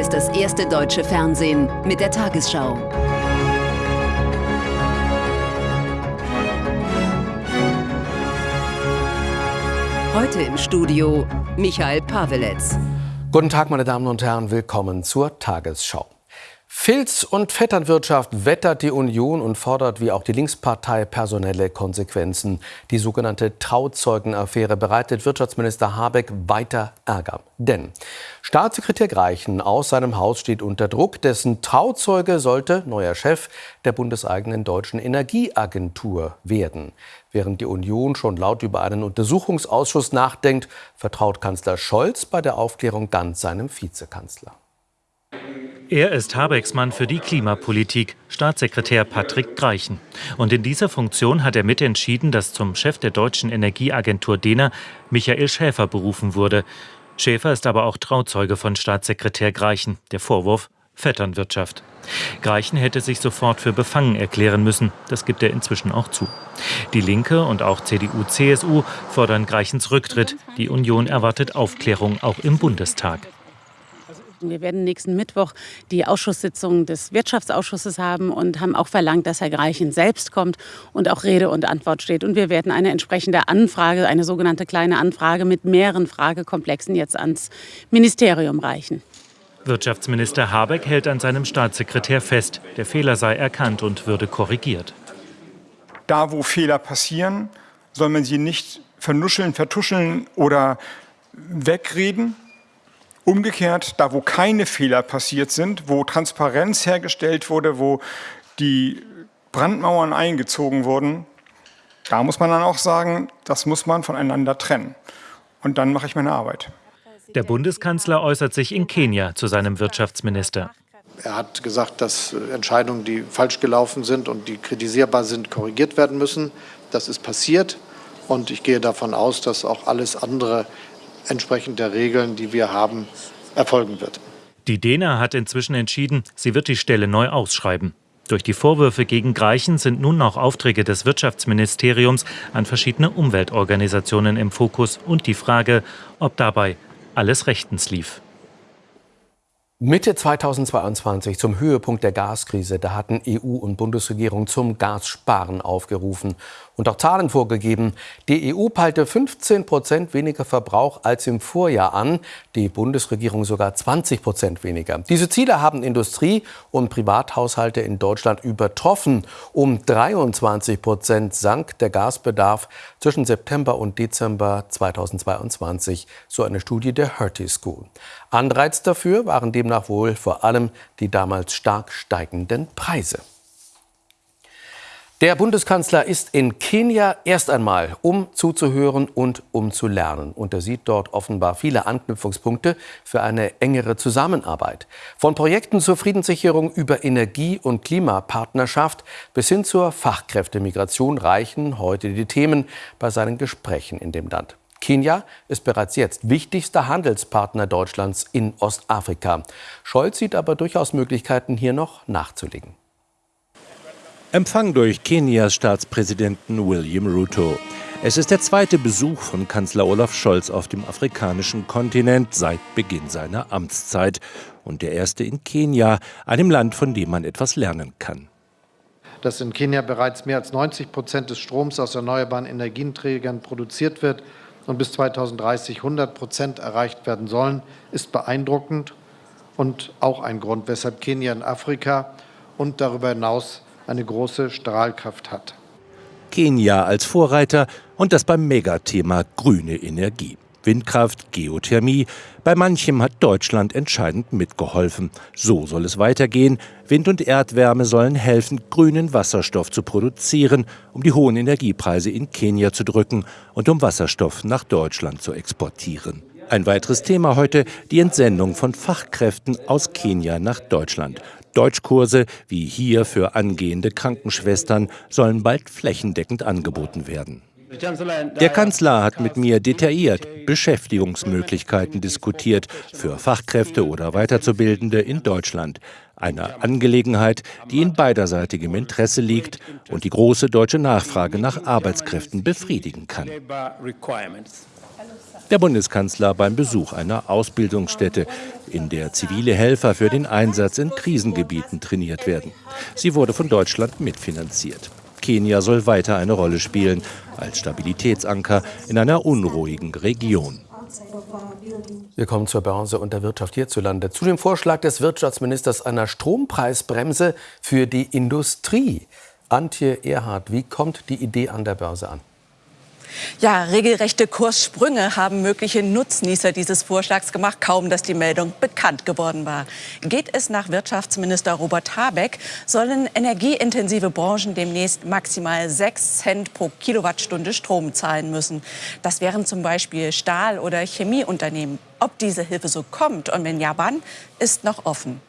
Hier ist das erste deutsche Fernsehen mit der Tagesschau. Heute im Studio Michael Paveletz. Guten Tag, meine Damen und Herren, willkommen zur Tagesschau. Filz- und Vetternwirtschaft wettert die Union und fordert wie auch die Linkspartei personelle Konsequenzen. Die sogenannte Trauzeugenaffäre bereitet Wirtschaftsminister Habeck weiter Ärger. Denn Staatssekretär Greichen aus seinem Haus steht unter Druck. Dessen Trauzeuge sollte neuer Chef der bundeseigenen deutschen Energieagentur werden. Während die Union schon laut über einen Untersuchungsausschuss nachdenkt, vertraut Kanzler Scholz bei der Aufklärung ganz seinem Vizekanzler. Er ist Habecks Mann für die Klimapolitik, Staatssekretär Patrick Greichen. Und in dieser Funktion hat er mitentschieden, dass zum Chef der deutschen Energieagentur DENA Michael Schäfer berufen wurde. Schäfer ist aber auch Trauzeuge von Staatssekretär Greichen. Der Vorwurf Vetternwirtschaft. Greichen hätte sich sofort für befangen erklären müssen. Das gibt er inzwischen auch zu. Die Linke und auch CDU, CSU fordern Greichens Rücktritt. Die Union erwartet Aufklärung auch im Bundestag. Wir werden nächsten Mittwoch die Ausschusssitzung des Wirtschaftsausschusses haben und haben auch verlangt, dass Herr Greichen selbst kommt und auch Rede und Antwort steht. Und wir werden eine entsprechende Anfrage, eine sogenannte kleine Anfrage mit mehreren Fragekomplexen jetzt ans Ministerium reichen. Wirtschaftsminister Habeck hält an seinem Staatssekretär fest, der Fehler sei erkannt und würde korrigiert. Da, wo Fehler passieren, soll man sie nicht vernuscheln, vertuscheln oder wegreden, Umgekehrt, da wo keine Fehler passiert sind, wo Transparenz hergestellt wurde, wo die Brandmauern eingezogen wurden, da muss man dann auch sagen, das muss man voneinander trennen. Und dann mache ich meine Arbeit. Der Bundeskanzler äußert sich in Kenia zu seinem Wirtschaftsminister. Er hat gesagt, dass Entscheidungen, die falsch gelaufen sind und die kritisierbar sind, korrigiert werden müssen. Das ist passiert. Und ich gehe davon aus, dass auch alles andere entsprechend der Regeln, die wir haben, erfolgen wird. Die DENA hat inzwischen entschieden, sie wird die Stelle neu ausschreiben. Durch die Vorwürfe gegen Greichen sind nun auch Aufträge des Wirtschaftsministeriums an verschiedene Umweltorganisationen im Fokus und die Frage, ob dabei alles rechtens lief. Mitte 2022 zum Höhepunkt der Gaskrise, da hatten EU und Bundesregierung zum Gassparen aufgerufen und auch Zahlen vorgegeben. Die EU peilte 15 Prozent weniger Verbrauch als im Vorjahr an, die Bundesregierung sogar 20 Prozent weniger. Diese Ziele haben Industrie und Privathaushalte in Deutschland übertroffen. Um 23 Prozent sank der Gasbedarf zwischen September und Dezember 2022, so eine Studie der Hertie School. Anreiz dafür waren demnach wohl vor allem die damals stark steigenden Preise. Der Bundeskanzler ist in Kenia erst einmal, um zuzuhören und um zu lernen. Und er sieht dort offenbar viele Anknüpfungspunkte für eine engere Zusammenarbeit. Von Projekten zur Friedenssicherung über Energie- und Klimapartnerschaft bis hin zur Fachkräftemigration reichen heute die Themen bei seinen Gesprächen in dem Land. Kenia ist bereits jetzt wichtigster Handelspartner Deutschlands in Ostafrika. Scholz sieht aber durchaus Möglichkeiten, hier noch nachzulegen. Empfang durch Kenias Staatspräsidenten William Ruto. Es ist der zweite Besuch von Kanzler Olaf Scholz auf dem afrikanischen Kontinent seit Beginn seiner Amtszeit und der erste in Kenia, einem Land, von dem man etwas lernen kann. Dass in Kenia bereits mehr als 90 Prozent des Stroms aus erneuerbaren Energieträgern produziert wird, und bis 2030 100 Prozent erreicht werden sollen, ist beeindruckend und auch ein Grund, weshalb Kenia in Afrika und darüber hinaus eine große Strahlkraft hat. Kenia als Vorreiter und das beim Megathema grüne Energie. Windkraft, Geothermie. Bei manchem hat Deutschland entscheidend mitgeholfen. So soll es weitergehen. Wind- und Erdwärme sollen helfen, grünen Wasserstoff zu produzieren, um die hohen Energiepreise in Kenia zu drücken und um Wasserstoff nach Deutschland zu exportieren. Ein weiteres Thema heute, die Entsendung von Fachkräften aus Kenia nach Deutschland. Deutschkurse, wie hier für angehende Krankenschwestern, sollen bald flächendeckend angeboten werden. Der Kanzler hat mit mir detailliert Beschäftigungsmöglichkeiten diskutiert für Fachkräfte oder Weiterzubildende in Deutschland. Eine Angelegenheit, die in beiderseitigem Interesse liegt und die große deutsche Nachfrage nach Arbeitskräften befriedigen kann. Der Bundeskanzler beim Besuch einer Ausbildungsstätte, in der zivile Helfer für den Einsatz in Krisengebieten trainiert werden. Sie wurde von Deutschland mitfinanziert. Kenia soll weiter eine Rolle spielen als Stabilitätsanker in einer unruhigen Region. Wir kommen zur Börse und der Wirtschaft hierzulande. Zu dem Vorschlag des Wirtschaftsministers einer Strompreisbremse für die Industrie. Antje Erhard, wie kommt die Idee an der Börse an? Ja, regelrechte Kurssprünge haben mögliche Nutznießer dieses Vorschlags gemacht, kaum dass die Meldung bekannt geworden war. Geht es nach Wirtschaftsminister Robert Habeck, sollen energieintensive Branchen demnächst maximal 6 Cent pro Kilowattstunde Strom zahlen müssen. Das wären zum Beispiel Stahl- oder Chemieunternehmen. Ob diese Hilfe so kommt und wenn ja, wann, ist noch offen.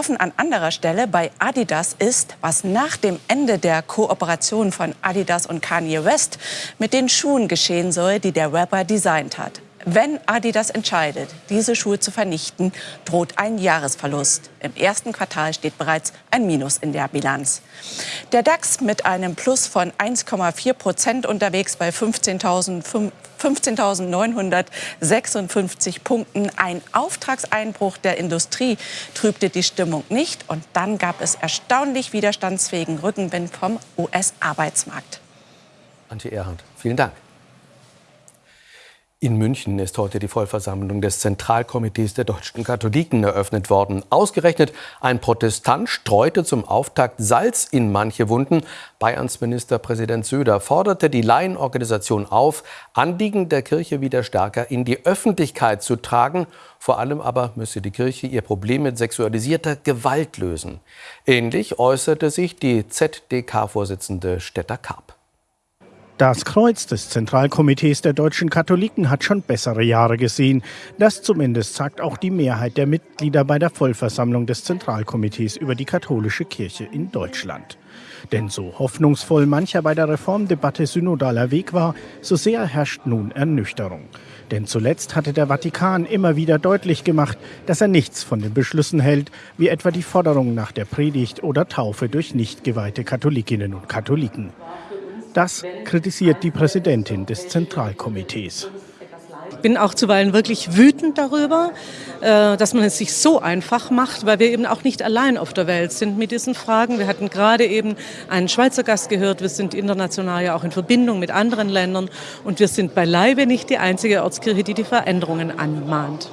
Offen an anderer Stelle bei Adidas ist, was nach dem Ende der Kooperation von Adidas und Kanye West mit den Schuhen geschehen soll, die der Rapper designt hat. Wenn Adidas entscheidet, diese Schuhe zu vernichten, droht ein Jahresverlust. Im ersten Quartal steht bereits ein Minus in der Bilanz. Der DAX mit einem Plus von 1,4 Prozent unterwegs bei 15.956 Punkten. Ein Auftragseinbruch der Industrie trübte die Stimmung nicht. Und dann gab es erstaunlich widerstandsfähigen Rückenwind vom US-Arbeitsmarkt. Antje Erhard, vielen Dank. In München ist heute die Vollversammlung des Zentralkomitees der deutschen Katholiken eröffnet worden. Ausgerechnet ein Protestant streute zum Auftakt Salz in manche Wunden. Bayerns Ministerpräsident Söder forderte die Laienorganisation auf, Anliegen der Kirche wieder stärker in die Öffentlichkeit zu tragen. Vor allem aber müsse die Kirche ihr Problem mit sexualisierter Gewalt lösen. Ähnlich äußerte sich die ZDK-Vorsitzende Stetter Karp. Das Kreuz des Zentralkomitees der deutschen Katholiken hat schon bessere Jahre gesehen. Das zumindest sagt auch die Mehrheit der Mitglieder bei der Vollversammlung des Zentralkomitees über die katholische Kirche in Deutschland. Denn so hoffnungsvoll mancher bei der Reformdebatte synodaler Weg war, so sehr herrscht nun Ernüchterung. Denn zuletzt hatte der Vatikan immer wieder deutlich gemacht, dass er nichts von den Beschlüssen hält, wie etwa die Forderung nach der Predigt oder Taufe durch nicht geweihte Katholikinnen und Katholiken. Das kritisiert die Präsidentin des Zentralkomitees. Ich bin auch zuweilen wirklich wütend darüber, äh, dass man es sich so einfach macht, weil wir eben auch nicht allein auf der Welt sind mit diesen Fragen. Wir hatten gerade eben einen Schweizer Gast gehört. Wir sind international ja auch in Verbindung mit anderen Ländern und wir sind beileibe nicht die einzige Ortskirche, die die Veränderungen anmahnt.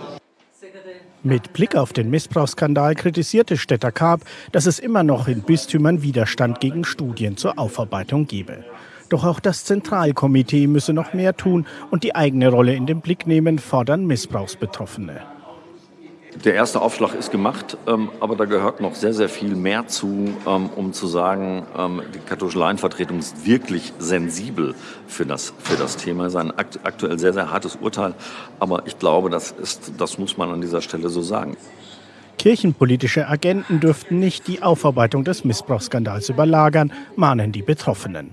Mit Blick auf den Missbrauchsskandal kritisierte Stetter Karp, dass es immer noch in Bistümern Widerstand gegen Studien zur Aufarbeitung gebe. Doch auch das Zentralkomitee müsse noch mehr tun und die eigene Rolle in den Blick nehmen, fordern Missbrauchsbetroffene. Der erste Aufschlag ist gemacht, ähm, aber da gehört noch sehr, sehr viel mehr zu, ähm, um zu sagen, ähm, die katholische Laienvertretung ist wirklich sensibel für das, für das Thema. Es ist ein aktuell sehr, sehr hartes Urteil, aber ich glaube, das, ist, das muss man an dieser Stelle so sagen. Kirchenpolitische Agenten dürften nicht die Aufarbeitung des Missbrauchsskandals überlagern, mahnen die Betroffenen.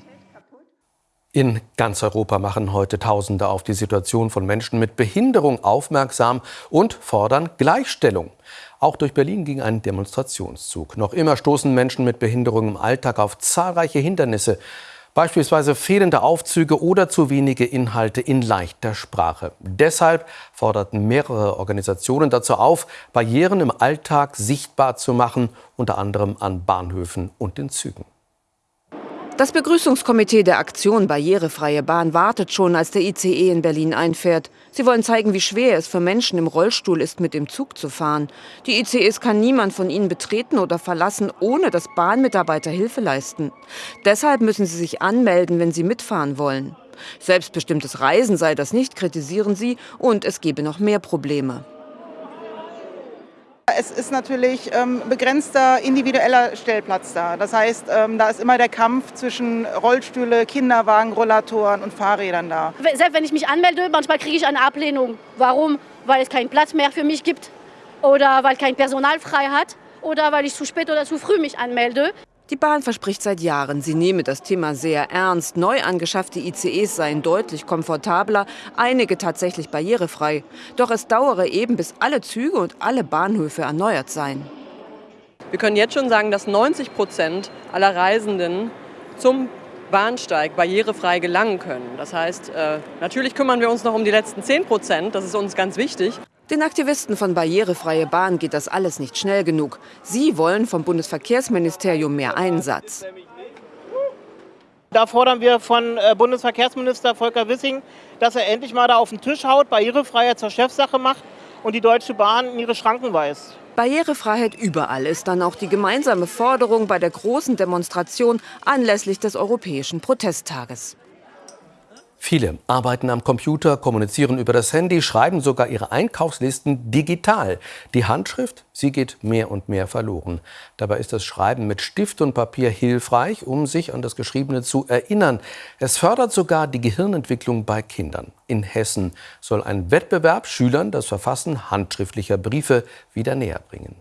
In ganz Europa machen heute Tausende auf die Situation von Menschen mit Behinderung aufmerksam und fordern Gleichstellung. Auch durch Berlin ging ein Demonstrationszug. Noch immer stoßen Menschen mit Behinderung im Alltag auf zahlreiche Hindernisse, beispielsweise fehlende Aufzüge oder zu wenige Inhalte in leichter Sprache. Deshalb forderten mehrere Organisationen dazu auf, Barrieren im Alltag sichtbar zu machen, unter anderem an Bahnhöfen und in Zügen. Das Begrüßungskomitee der Aktion Barrierefreie Bahn wartet schon, als der ICE in Berlin einfährt. Sie wollen zeigen, wie schwer es für Menschen im Rollstuhl ist, mit dem Zug zu fahren. Die ICEs kann niemand von ihnen betreten oder verlassen, ohne dass Bahnmitarbeiter Hilfe leisten. Deshalb müssen sie sich anmelden, wenn sie mitfahren wollen. Selbstbestimmtes Reisen sei das nicht, kritisieren sie, und es gebe noch mehr Probleme. Es ist natürlich ähm, begrenzter individueller Stellplatz da. Das heißt, ähm, da ist immer der Kampf zwischen Rollstühle, Kinderwagen, Rollatoren und Fahrrädern da. Selbst wenn ich mich anmelde, manchmal kriege ich eine Ablehnung. Warum? Weil es keinen Platz mehr für mich gibt oder weil kein Personal frei hat oder weil ich zu spät oder zu früh mich anmelde. Die Bahn verspricht seit Jahren, sie nehme das Thema sehr ernst. Neu angeschaffte ICEs seien deutlich komfortabler, einige tatsächlich barrierefrei. Doch es dauere eben, bis alle Züge und alle Bahnhöfe erneuert seien. Wir können jetzt schon sagen, dass 90 Prozent aller Reisenden zum Bahnsteig barrierefrei gelangen können. Das heißt, äh, natürlich kümmern wir uns noch um die letzten 10 Prozent, das ist uns ganz wichtig. Den Aktivisten von Barrierefreie Bahn geht das alles nicht schnell genug. Sie wollen vom Bundesverkehrsministerium mehr Einsatz. Da fordern wir von äh, Bundesverkehrsminister Volker Wissing, dass er endlich mal da auf den Tisch haut, Barrierefreiheit zur Chefsache macht und die Deutsche Bahn in ihre Schranken weist. Barrierefreiheit überall ist dann auch die gemeinsame Forderung bei der großen Demonstration anlässlich des Europäischen Protesttages. Viele arbeiten am Computer, kommunizieren über das Handy, schreiben sogar ihre Einkaufslisten digital. Die Handschrift, sie geht mehr und mehr verloren. Dabei ist das Schreiben mit Stift und Papier hilfreich, um sich an das Geschriebene zu erinnern. Es fördert sogar die Gehirnentwicklung bei Kindern. In Hessen soll ein Wettbewerb Schülern das Verfassen handschriftlicher Briefe wieder näher bringen.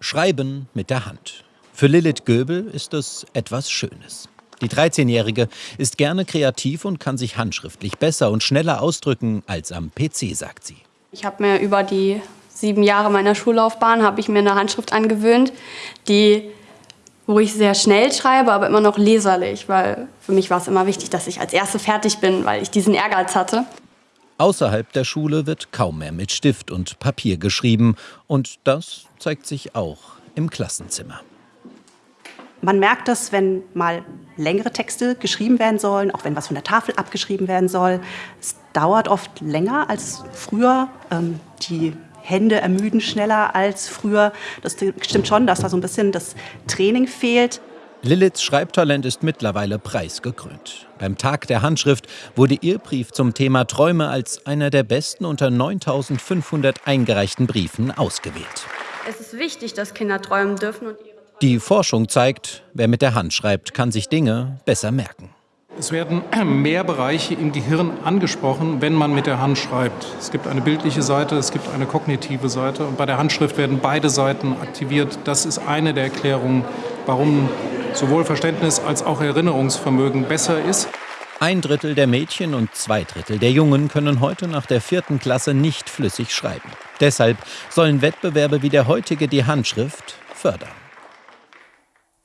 Schreiben mit der Hand. Für Lilith Göbel ist es etwas Schönes. Die 13-Jährige ist gerne kreativ und kann sich handschriftlich besser und schneller ausdrücken als am PC, sagt sie. Ich habe mir über die sieben Jahre meiner Schullaufbahn habe ich mir eine Handschrift angewöhnt, die wo ich sehr schnell schreibe, aber immer noch leserlich, weil für mich war es immer wichtig, dass ich als Erste fertig bin, weil ich diesen Ehrgeiz hatte. Außerhalb der Schule wird kaum mehr mit Stift und Papier geschrieben und das zeigt sich auch im Klassenzimmer. Man merkt das, wenn mal längere Texte geschrieben werden sollen, auch wenn was von der Tafel abgeschrieben werden soll. Es dauert oft länger als früher. Ähm, die Hände ermüden schneller als früher. Das stimmt schon, dass da so ein bisschen das Training fehlt. Liliths Schreibtalent ist mittlerweile preisgekrönt. Beim Tag der Handschrift wurde ihr Brief zum Thema Träume als einer der besten unter 9500 eingereichten Briefen ausgewählt. Es ist wichtig, dass Kinder träumen dürfen und ihre die Forschung zeigt, wer mit der Hand schreibt, kann sich Dinge besser merken. Es werden mehr Bereiche im Gehirn angesprochen, wenn man mit der Hand schreibt. Es gibt eine bildliche Seite, es gibt eine kognitive Seite und bei der Handschrift werden beide Seiten aktiviert. Das ist eine der Erklärungen, warum sowohl Verständnis als auch Erinnerungsvermögen besser ist. Ein Drittel der Mädchen und zwei Drittel der Jungen können heute nach der vierten Klasse nicht flüssig schreiben. Deshalb sollen Wettbewerbe wie der heutige die Handschrift fördern.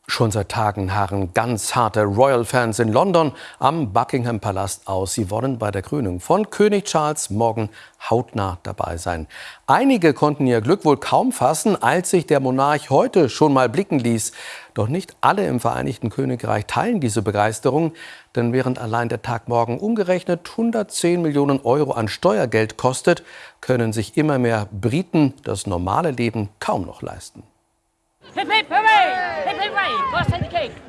Schon seit Tagen harren ganz harte Royal-Fans in London am Buckingham Palast aus. Sie wollen bei der Krönung von König Charles morgen hautnah dabei sein. Einige konnten ihr Glück wohl kaum fassen, als sich der Monarch heute schon mal blicken ließ. Doch nicht alle im Vereinigten Königreich teilen diese Begeisterung. Denn während allein der Tag morgen umgerechnet 110 Millionen Euro an Steuergeld kostet, können sich immer mehr Briten das normale Leben kaum noch leisten.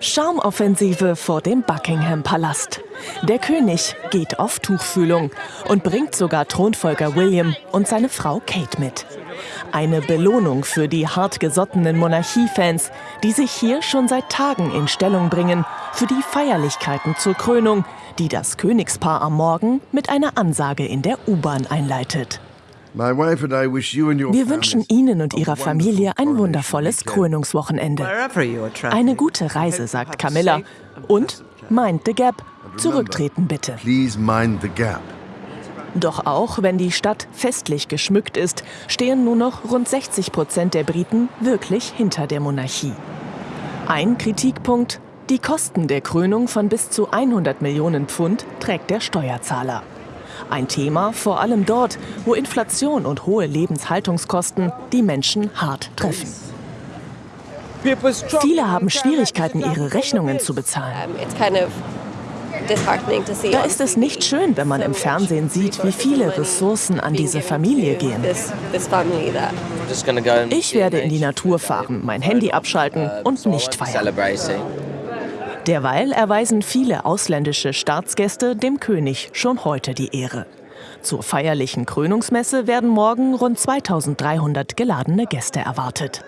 Schaumoffensive vor dem Buckingham Palast. Der König geht auf Tuchfühlung und bringt sogar Thronfolger William und seine Frau Kate mit. Eine Belohnung für die hartgesottenen Monarchiefans, die sich hier schon seit Tagen in Stellung bringen für die Feierlichkeiten zur Krönung, die das Königspaar am Morgen mit einer Ansage in der U-Bahn einleitet. Wir wünschen Ihnen und Ihrer Familie ein wundervolles Krönungswochenende. Eine gute Reise, sagt Camilla. Und mind the gap. Zurücktreten bitte. Doch auch wenn die Stadt festlich geschmückt ist, stehen nur noch rund 60 Prozent der Briten wirklich hinter der Monarchie. Ein Kritikpunkt, die Kosten der Krönung von bis zu 100 Millionen Pfund trägt der Steuerzahler. Ein Thema vor allem dort, wo Inflation und hohe Lebenshaltungskosten die Menschen hart treffen. Viele haben Schwierigkeiten, ihre Rechnungen zu bezahlen. Da ist es nicht schön, wenn man im Fernsehen sieht, wie viele Ressourcen an diese Familie gehen. Ich werde in die Natur fahren, mein Handy abschalten und nicht feiern. Derweil erweisen viele ausländische Staatsgäste dem König schon heute die Ehre. Zur feierlichen Krönungsmesse werden morgen rund 2300 geladene Gäste erwartet.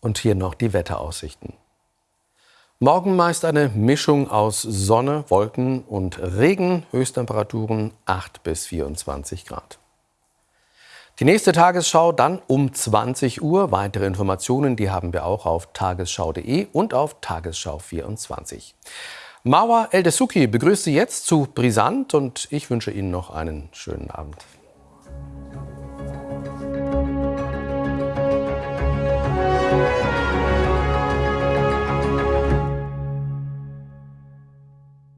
Und hier noch die Wetteraussichten. Morgen meist eine Mischung aus Sonne, Wolken und Regen, Höchsttemperaturen 8 bis 24 Grad. Die nächste Tagesschau dann um 20 Uhr. Weitere Informationen, die haben wir auch auf tagesschau.de und auf Tagesschau 24. Mauer Eldesuki begrüßt Sie jetzt zu Brisant und ich wünsche Ihnen noch einen schönen Abend.